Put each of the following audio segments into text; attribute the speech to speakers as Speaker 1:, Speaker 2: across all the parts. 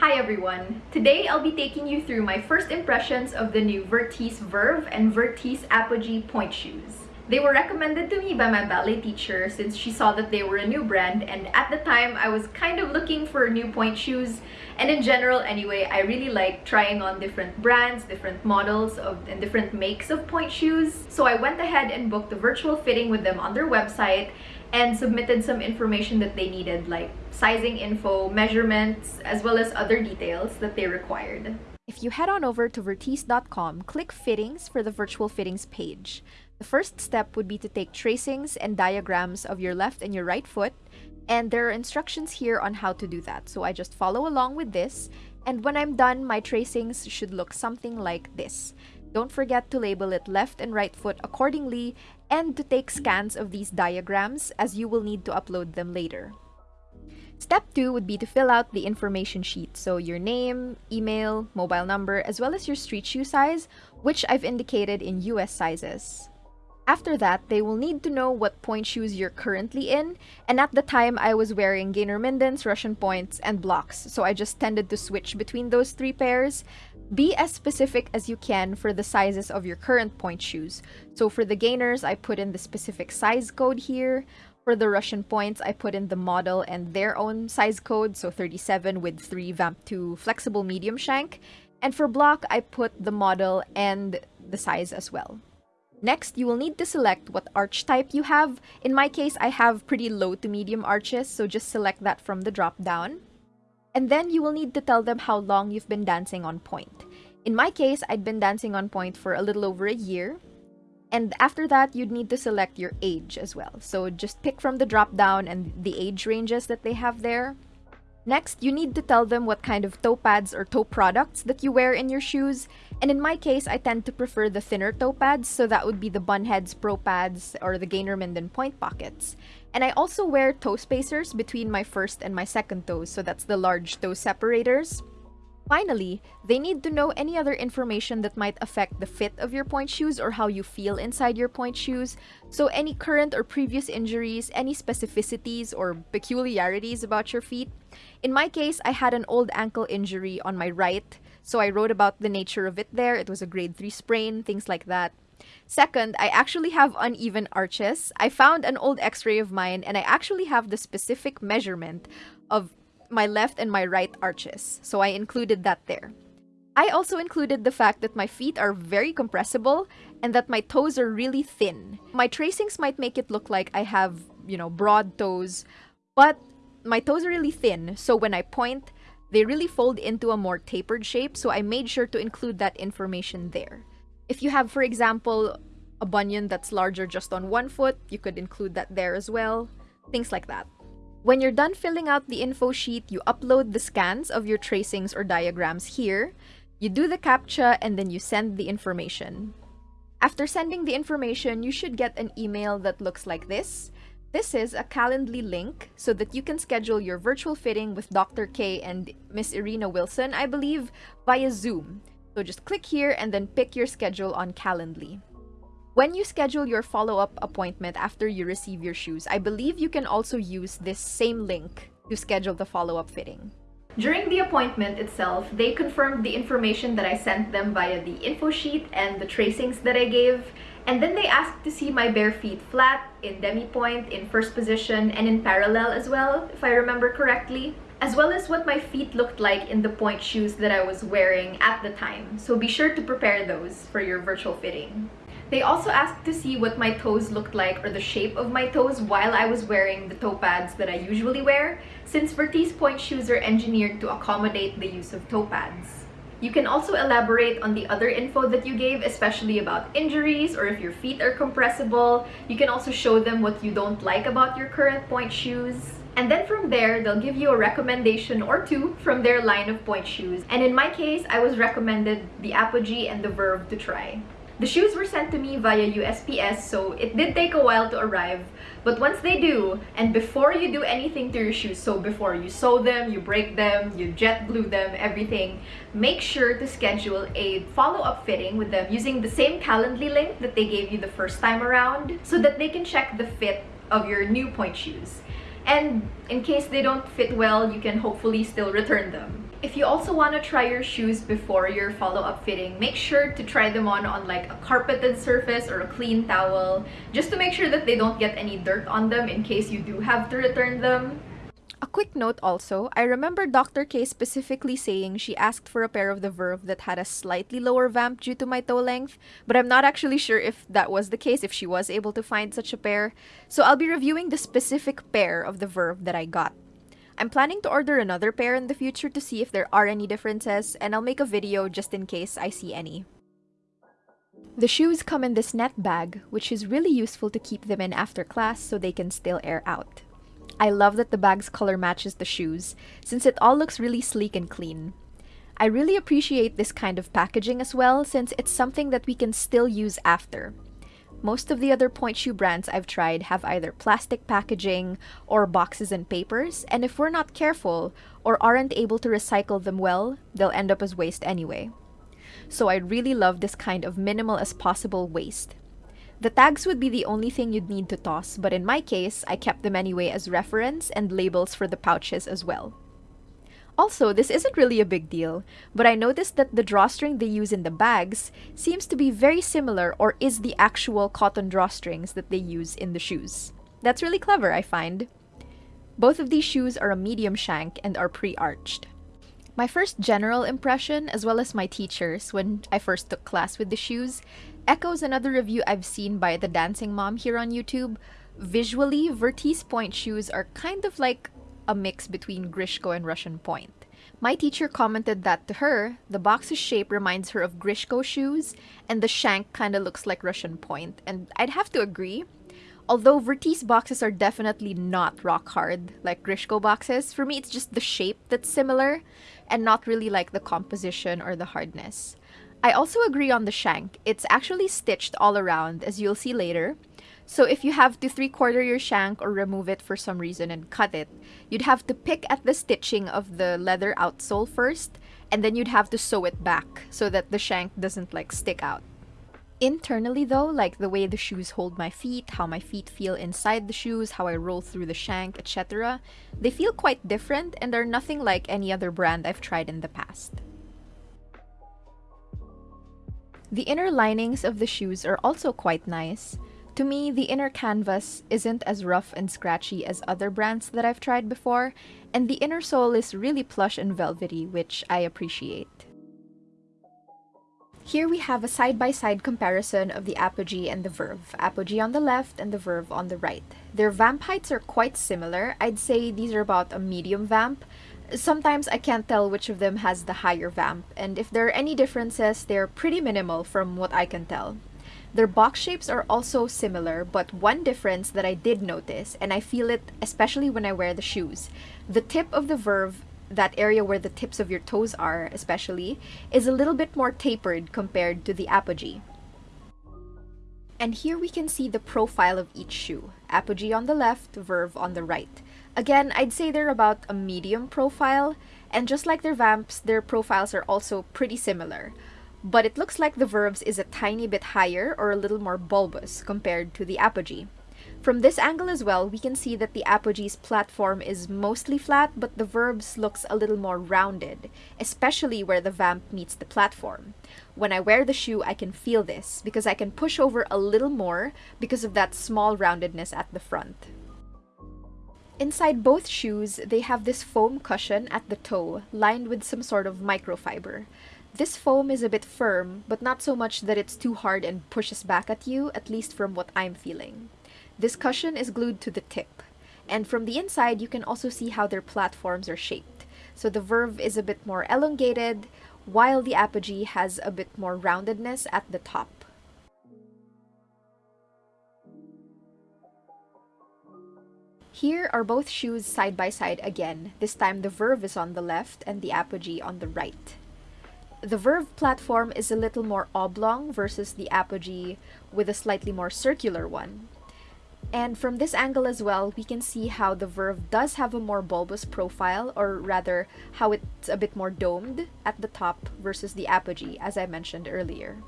Speaker 1: Hi everyone! Today I'll be taking you through my first impressions of the new Vertice Verve and Vertice Apogee point shoes. They were recommended to me by my ballet teacher since she saw that they were a new brand and at the time I was kind of looking for new point shoes and in general anyway I really like trying on different brands, different models of and different makes of point shoes. So I went ahead and booked a virtual fitting with them on their website and submitted some information that they needed like sizing info, measurements, as well as other details that they required.
Speaker 2: If you head on over to Vertice.com, click Fittings for the virtual fittings page. The first step would be to take tracings and diagrams of your left and your right foot, and there are instructions here on how to do that. So I just follow along with this, and when I'm done, my tracings should look something like this. Don't forget to label it left and right foot accordingly, and to take scans of these diagrams as you will need to upload them later. Step 2 would be to fill out the information sheet, so your name, email, mobile number, as well as your street shoe size, which I've indicated in US sizes. After that, they will need to know what point shoes you're currently in, and at the time I was wearing Gaynor Mindens, Russian Pointes, and Blochs, so I just tended to switch between those three pairs. Be as specific as you can for the sizes of your current point shoes. So for the Gaynors, I put in the specific size code here. For the Russian Pointes, I put in the model and their own size code, so 37 with 3 VAMP2 flexible medium shank. And for Bloch, I put the model and the size as well. Next, you will need to select what arch type you have. In my case, I have pretty low to medium arches, so just select that from the drop down. And then you will need to tell them how long you've been dancing on point. In my case, I'd been dancing on point for a little over a year. And after that, you'd need to select your age as well. So just pick from the drop down and the age ranges that they have there. Next, you need to tell them what kind of toe pads or toe products that you wear in your shoes. And in my case, I tend to prefer the thinner toe pads, so that would be the Bunheads Pro Pads or the Gaynor Minden Pointe Pockets. And I also wear toe spacers between my first and my second toes, so that's the large toe separators. Finally, they need to know any other information that might affect the fit of your point shoes or how you feel inside your point shoes. So any current or previous injuries, any specificities or peculiarities about your feet. In my case, I had an old ankle injury on my right, so I wrote about the nature of it there. It was a grade 3 sprain, things like that. Second, I actually have uneven arches. I found an old x-ray of mine and I actually have the specific measurement of my left and my right arches, so I included that there. I also included the fact that my feet are very compressible and that my toes are really thin. My tracings might make it look like I have, you know, broad toes, but my toes are really thin, so when I point, they really fold into a more tapered shape, so I made sure to include that information there. If you have, for example, a bunion that's larger just on one foot, you could include that there as well. Things like that. When you're done filling out the info sheet, you upload the scans of your tracings or diagrams here, you do the CAPTCHA, and then you send the information. After sending the information, you should get an email that looks like this. This is a Calendly link so that you can schedule your virtual fitting with Dr. K and Miss Irina Wilson, I believe, via Zoom. So just click here and then pick your schedule on Calendly. When you schedule your follow-up appointment after you receive your shoes, I believe you can also use this same link to schedule the follow-up fitting.
Speaker 1: During the appointment itself, they confirmed the information that I sent them via the info sheet and the tracings that I gave, and then they asked to see my bare feet flat, in demi-pointe, in first position, and in parallel as well, if I remember correctly as well as what my feet looked like in the point shoes that I was wearing at the time. So be sure to prepare those for your virtual fitting. They also asked to see what my toes looked like or the shape of my toes while I was wearing the toe pads that I usually wear, since Vertice point shoes are engineered to accommodate the use of toe pads. You can also elaborate on the other info that you gave, especially about injuries or if your feet are compressible. You can also show them what you don't like about your current point shoes. And then from there, they'll give you a recommendation or two from their line of point shoes. And in my case, I was recommended the Apogee and the Verve to try. The shoes were sent to me via USPS, so it did take a while to arrive. But once they do, and before you do anything to your shoes, so before you sew them, you break them, you jet glue them, everything, make sure to schedule a follow-up fitting with them using the same Calendly link that they gave you the first time around so that they can check the fit of your new point shoes. And in case they don't fit well, you can hopefully still return them. If you also want to try your shoes before your follow-up fitting, make sure to try them on on like a carpeted surface or a clean towel, just to make sure that they don't get any dirt on them in case you do have to return them.
Speaker 2: A quick note also, I remember Dr. K specifically saying she asked for a pair of the Verve that had a slightly lower vamp due to my toe length, but I'm not actually sure if that was the case, if she was able to find such a pair. So I'll be reviewing the specific pair of the Verve that I got. I'm planning to order another pair in the future to see if there are any differences, and I'll make a video just in case I see any. The shoes come in this net bag, which is really useful to keep them in after class so they can still air out. I love that the bag's color matches the shoes, since it all looks really sleek and clean. I really appreciate this kind of packaging as well, since it's something that we can still use after. Most of the other point shoe brands I've tried have either plastic packaging or boxes and papers, and if we're not careful or aren't able to recycle them well, they'll end up as waste anyway. So I really love this kind of minimal as possible waste. The tags would be the only thing you'd need to toss, but in my case, I kept them anyway as reference and labels for the pouches as well. Also, this isn't really a big deal, but I noticed that the drawstring they use in the bags seems to be very similar or is the actual cotton drawstrings that they use in the shoes. That's really clever, I find. Both of these shoes are a medium shank and are pre-arched. My first general impression, as well as my teachers when I first took class with the shoes, echoes another review I've seen by the Dancing Mom here on YouTube. Visually, Vertice Point shoes are kind of like a mix between Grishko and Russian Pointe. My teacher commented that to her, the box's shape reminds her of Grishko shoes, and the shank kinda looks like Russian Pointe, and I'd have to agree. Although Vertice boxes are definitely not rock hard like Grishko boxes, for me it's just the shape that's similar, and not really like the composition or the hardness. I also agree on the shank. It's actually stitched all around, as you'll see later, so if you have to three-quarter your shank or remove it for some reason and cut it, you'd have to pick at the stitching of the leather outsole first, and then you'd have to sew it back so that the shank doesn't like stick out. Internally though, like the way the shoes hold my feet, how my feet feel inside the shoes, how I roll through the shank, etc., they feel quite different and are nothing like any other brand I've tried in the past. The inner linings of the shoes are also quite nice. To me, the inner canvas isn't as rough and scratchy as other brands that I've tried before, and the inner sole is really plush and velvety, which I appreciate. Here we have a side-by-side -side comparison of the Apogee and the Verve. Apogee on the left and the Verve on the right. Their vamp heights are quite similar. I'd say these are about a medium vamp. Sometimes I can't tell which of them has the higher vamp, and if there are any differences, they're pretty minimal from what I can tell. Their box shapes are also similar, but one difference that I did notice, and I feel it especially when I wear the shoes, the tip of the Verve, that area where the tips of your toes are especially, is a little bit more tapered compared to the Apogee. And here we can see the profile of each shoe. Apogee on the left, Verve on the right. Again, I'd say they're about a medium profile, and just like their vamps, their profiles are also pretty similar but it looks like the Verve is a tiny bit higher or a little more bulbous compared to the Apogee. From this angle as well, we can see that the Apogee's platform is mostly flat, but the Verve looks a little more rounded, especially where the vamp meets the platform. When I wear the shoe, I can feel this, because I can push over a little more because of that small roundedness at the front. Inside both shoes, they have this foam cushion at the toe, lined with some sort of microfiber. This foam is a bit firm, but not so much that it's too hard and pushes back at you, at least from what I'm feeling. This cushion is glued to the tip, and from the inside you can also see how their platforms are shaped. So the Verve is a bit more elongated, while the Apogee has a bit more roundedness at the top. Here are both shoes side by side again. This time the Verve is on the left and the Apogee on the right the Verve platform is a little more oblong versus the Apogee with a slightly more circular one. And from this angle as well, we can see how the Verve does have a more bulbous profile, or rather, how it's a bit more domed at the top versus the Apogee, as I mentioned earlier.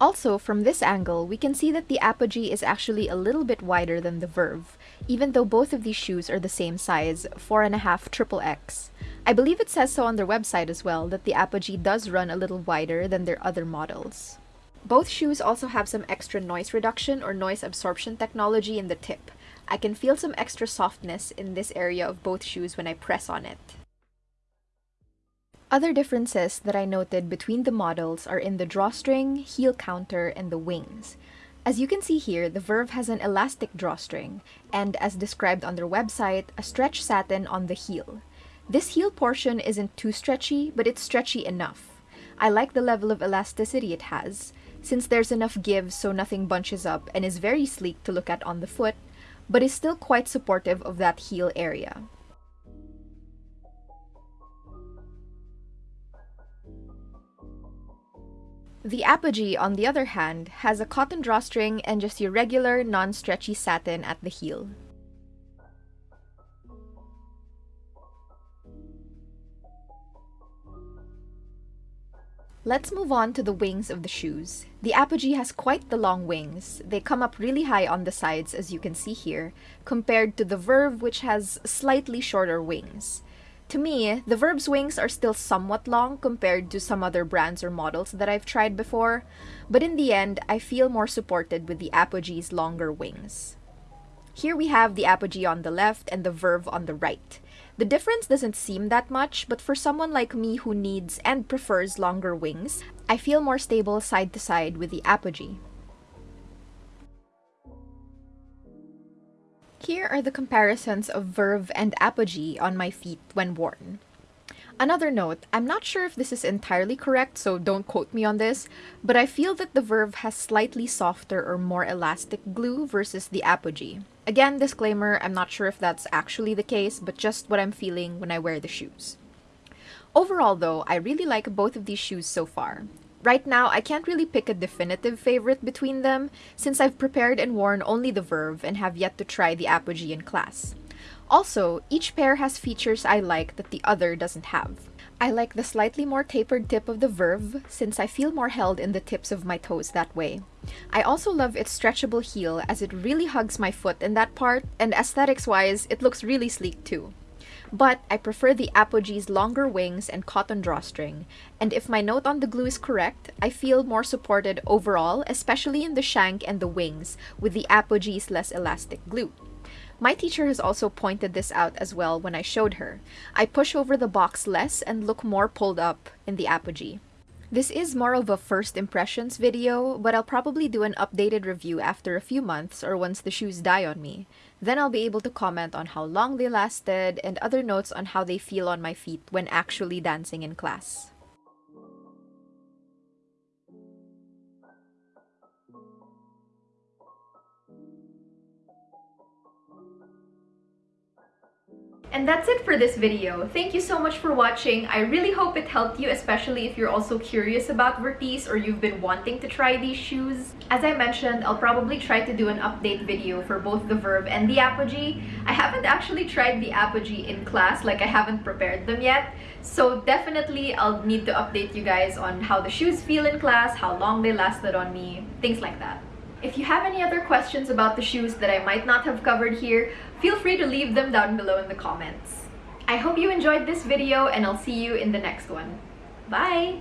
Speaker 2: Also, from this angle, we can see that the Apogee is actually a little bit wider than the Verve, even though both of these shoes are the same size, 4.5 triple X. I believe it says so on their website as well that the Apogee does run a little wider than their other models. Both shoes also have some extra noise reduction or noise absorption technology in the tip. I can feel some extra softness in this area of both shoes when I press on it. Other differences that I noted between the models are in the drawstring, heel counter, and the wings. As you can see here, the Verve has an elastic drawstring, and as described on their website, a stretch satin on the heel. This heel portion isn't too stretchy, but it's stretchy enough. I like the level of elasticity it has, since there's enough give so nothing bunches up and is very sleek to look at on the foot, but is still quite supportive of that heel area. The Apogee, on the other hand, has a cotton drawstring and just your regular, non-stretchy satin at the heel. Let's move on to the wings of the shoes. The Apogee has quite the long wings. They come up really high on the sides, as you can see here, compared to the Verve, which has slightly shorter wings. To me, the Verve's wings are still somewhat long compared to some other brands or models that I've tried before, but in the end, I feel more supported with the Apogee's longer wings. Here we have the Apogee on the left and the Verve on the right. The difference doesn't seem that much, but for someone like me who needs and prefers longer wings, I feel more stable side to side with the Apogee. Here are the comparisons of Verve and Apogee on my feet when worn. Another note, I'm not sure if this is entirely correct, so don't quote me on this, but I feel that the Verve has slightly softer or more elastic glue versus the Apogee. Again, disclaimer, I'm not sure if that's actually the case, but just what I'm feeling when I wear the shoes. Overall though, I really like both of these shoes so far. Right now, I can't really pick a definitive favorite between them, since I've prepared and worn only the Verve and have yet to try the Apogee in class. Also, each pair has features I like that the other doesn't have. I like the slightly more tapered tip of the Verve, since I feel more held in the tips of my toes that way. I also love its stretchable heel as it really hugs my foot in that part, and aesthetics-wise, it looks really sleek too. But I prefer the Apogee's longer wings and cotton drawstring, and if my note on the glue is correct, I feel more supported overall, especially in the shank and the wings, with the Apogee's less elastic glue. My teacher has also pointed this out as well when I showed her. I push over the box less and look more pulled up in the apogee. This is more of a first impressions video, but I'll probably do an updated review after a few months or once the shoes die on me. Then I'll be able to comment on how long they lasted and other notes on how they feel on my feet when actually dancing in class.
Speaker 1: And that's it for this video. Thank you so much for watching. I really hope it helped you, especially if you're also curious about Vertice or you've been wanting to try these shoes. As I mentioned, I'll probably try to do an update video for both the Verve and the Apogee. I haven't actually tried the Apogee in class, like I haven't prepared them yet. So definitely I'll need to update you guys on how the shoes feel in class, how long they lasted on me, things like that. If you have any other questions about the shoes that I might not have covered here, feel free to leave them down below in the comments. I hope you enjoyed this video and I'll see you in the next one. Bye!